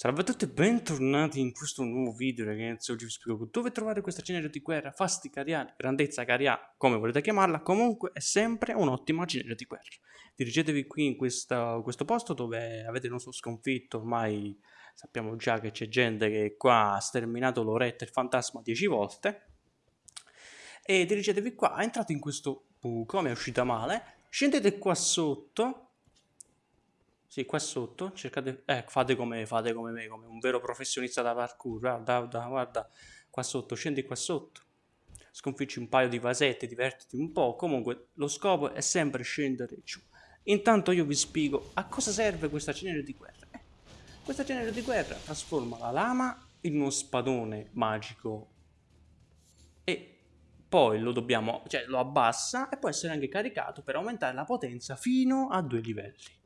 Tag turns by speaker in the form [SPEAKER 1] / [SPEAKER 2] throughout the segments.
[SPEAKER 1] Salve a tutti e bentornati in questo nuovo video ragazzi, oggi vi spiego dove trovare questa cenere di guerra, fasti cariani, grandezza cariana, come volete chiamarla, comunque è sempre un'ottima cenere di guerra. Dirigetevi qui in questa, questo posto dove avete il nostro sconfitto, ormai sappiamo già che c'è gente che qua ha sterminato l'oretta e il fantasma 10 volte. E dirigetevi qua, entrate in questo buco, mi è uscita male, scendete qua sotto sì, qua sotto, cercate, eh, fate come, fate come me, come un vero professionista da parkour, guarda, guarda, guarda, qua sotto, scendi qua sotto, sconfiggi un paio di vasette, divertiti un po', comunque lo scopo è sempre scendere giù. Intanto io vi spiego a cosa serve questa cenere di guerra. Eh, questa cenere di guerra trasforma la lama in uno spadone magico e poi lo dobbiamo, cioè lo abbassa e può essere anche caricato per aumentare la potenza fino a due livelli.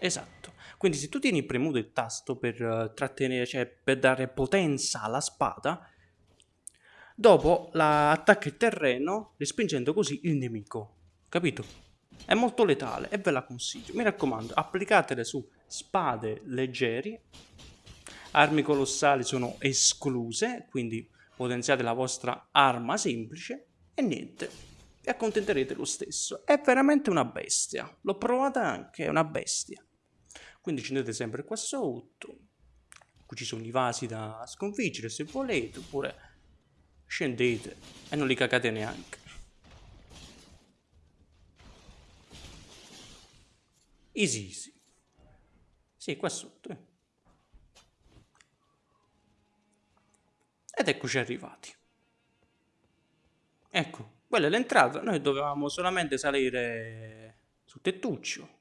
[SPEAKER 1] Esatto. Quindi se tu tieni premuto il tasto per uh, trattenere, cioè per dare potenza alla spada, dopo la attacca il terreno respingendo così il nemico. Capito? È molto letale e ve la consiglio. Mi raccomando, applicatele su spade leggeri. Armi colossali sono escluse, quindi potenziate la vostra arma semplice e niente. Vi accontenterete lo stesso. È veramente una bestia. L'ho provata anche, è una bestia quindi scendete sempre qua sotto. Qui ci sono i vasi da sconfiggere se volete oppure scendete e non li cagate neanche. Easy easy. Sì qua sotto eh. ed eccoci arrivati. Ecco quella è l'entrata. Noi dovevamo solamente salire sul tettuccio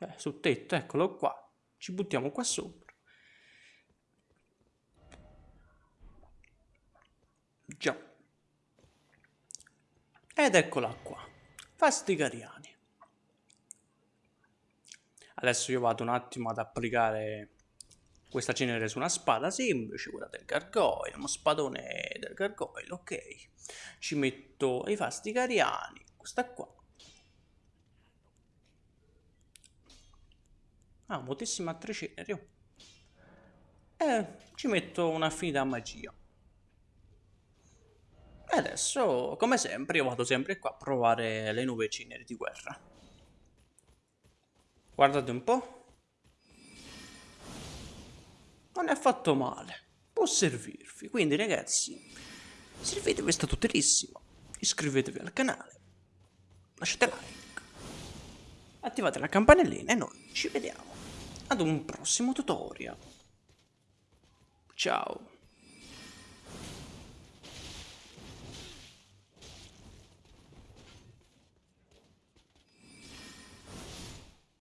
[SPEAKER 1] eh, sul tetto, eccolo qua. Ci buttiamo qua sopra. Già. Ed eccola qua. Fastigariani. Adesso io vado un attimo ad applicare questa cenere su una spada semplice, quella del gargoyle, uno spadone del gargoyle, ok. Ci metto i fastigariani, questa qua. Ah, altre ceneri. Oh. E ci metto una finita magia. E adesso, come sempre, io vado sempre qua a provare le nuove ceneri di guerra. Guardate un po'. Non è affatto male. Può servirvi. Quindi, ragazzi, servitevi, è stato utilissimo. Iscrivetevi al canale. Lasciate like. Attivate la campanellina e noi ci vediamo ad un prossimo tutorial. Ciao!